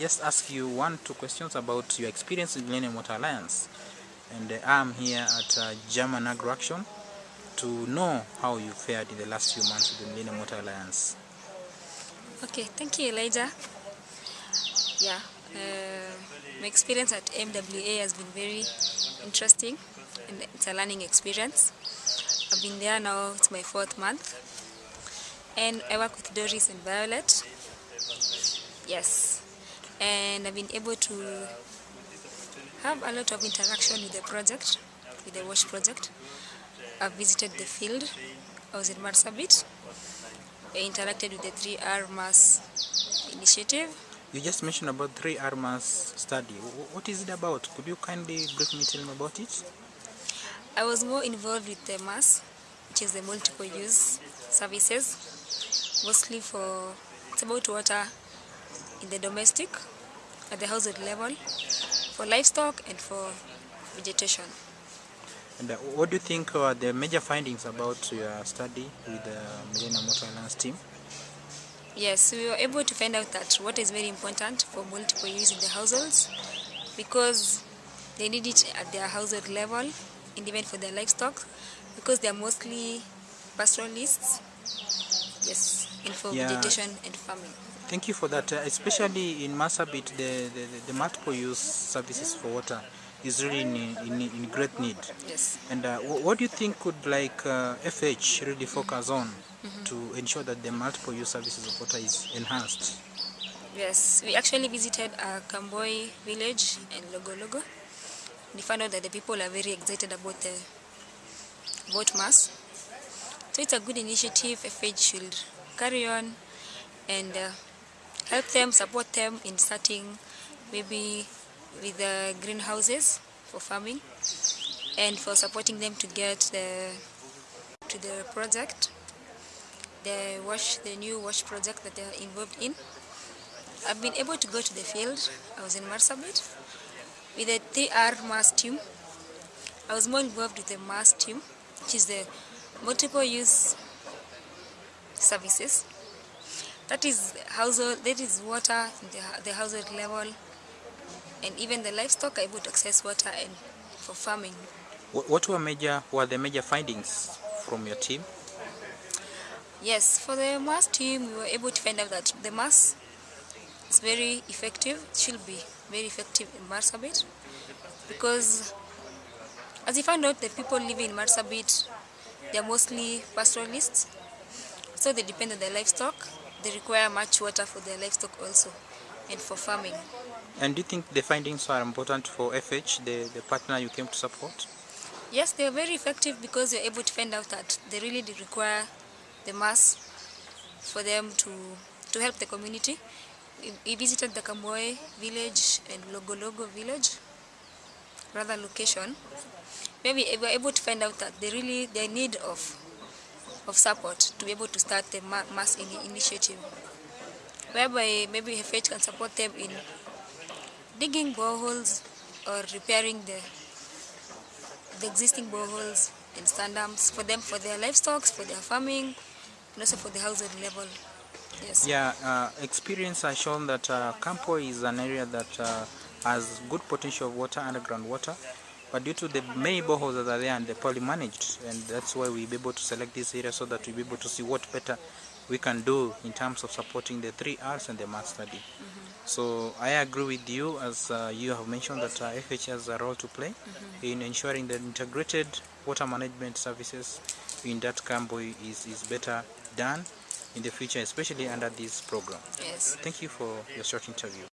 just ask you one, two questions about your experience in Millennium Water Alliance. And uh, I'm here at uh, German Agro Action to know how you fared in the last few months with the Millennium Water Alliance. Okay, thank you, Elijah. Yeah, uh, my experience at MWA has been very interesting and it's a learning experience. I've been there now, it's my fourth month. And I work with Doris and Violet. Yes. And I've been able to have a lot of interaction with the project, with the WASH project. I've visited the field. I was in Marsabit. I interacted with the 3R MAS initiative. You just mentioned about 3R MAS study. What is it about? Could you kindly briefly tell me about it? I was more involved with the MAS, which is the multiple use services, mostly for, it's about water in the domestic, at the household level, for livestock and for vegetation. And uh, what do you think are the major findings about your study with the Millennium Water Alliance team? Yes, we were able to find out that what is very important for multiple use in the households because they need it at their household level and even for their livestock because they are mostly pastoralists. Yes, and for Yeah. vegetation and farming. Thank you for that. Uh, especially in Marsabit, the, the, the multiple use services for water is really in, in, in great need. Yes. And uh, wh- what do you think could like uh, FH really focus on to ensure that the multiple use services of water is enhanced? Yes, we actually visited a Kamboye village in Logo Logo. We found out that the people are very excited about the vote mass. So it's a good initiative. FH should carry on and uh, help them, support them in starting maybe with the greenhouses for farming and for supporting them to get the to the project, the wash, the new wash project that they are involved in. I've been able to go to the field. I was in Marsabit with the 3R MAS team. I was more involved with the MAS team, which is the multiple use services. That is household, that is water in the, the household level, and even the livestock are able to access water and for farming. What were major were the major findings from your team? Yes, for the MAS team, we were able to find out that the MAS is very effective, it should be very effective in Marsabit because as you found out, the people living in Marsabit, they are mostly pastoralists, so they depend on their livestock. They require much water for their livestock also and for farming. And do you think the findings are important for FH, the, the partner you came to support? Yes, they are very effective because you're able to find out that they really require the MAS for them to, to help the community. We- visited the Kamboye village and Logo Logo village, rather location, where we were able to find out that they really, they need of, of support to be able to start the MAS initiative, whereby maybe FH can support them in digging boreholes or repairing the the existing boreholes and sand dams for them, for their livestock, for their farming, and also for the household level. Yes. Yeah, uh, experience has shown that uh, Campo is an area that uh, has good potential of water, underground water, but due to the many boreholes that are there and they're poorly managed, and that's why we'll be able to select this area so that we'll be able to see what better we can do in terms of supporting the three R's and the math study. So I agree with you as uh, you have mentioned that uh, FH has a role to play in ensuring that integrated water management services in that Campo is, is better done in the future, especially under this program. Yes. Thank you for your short interview.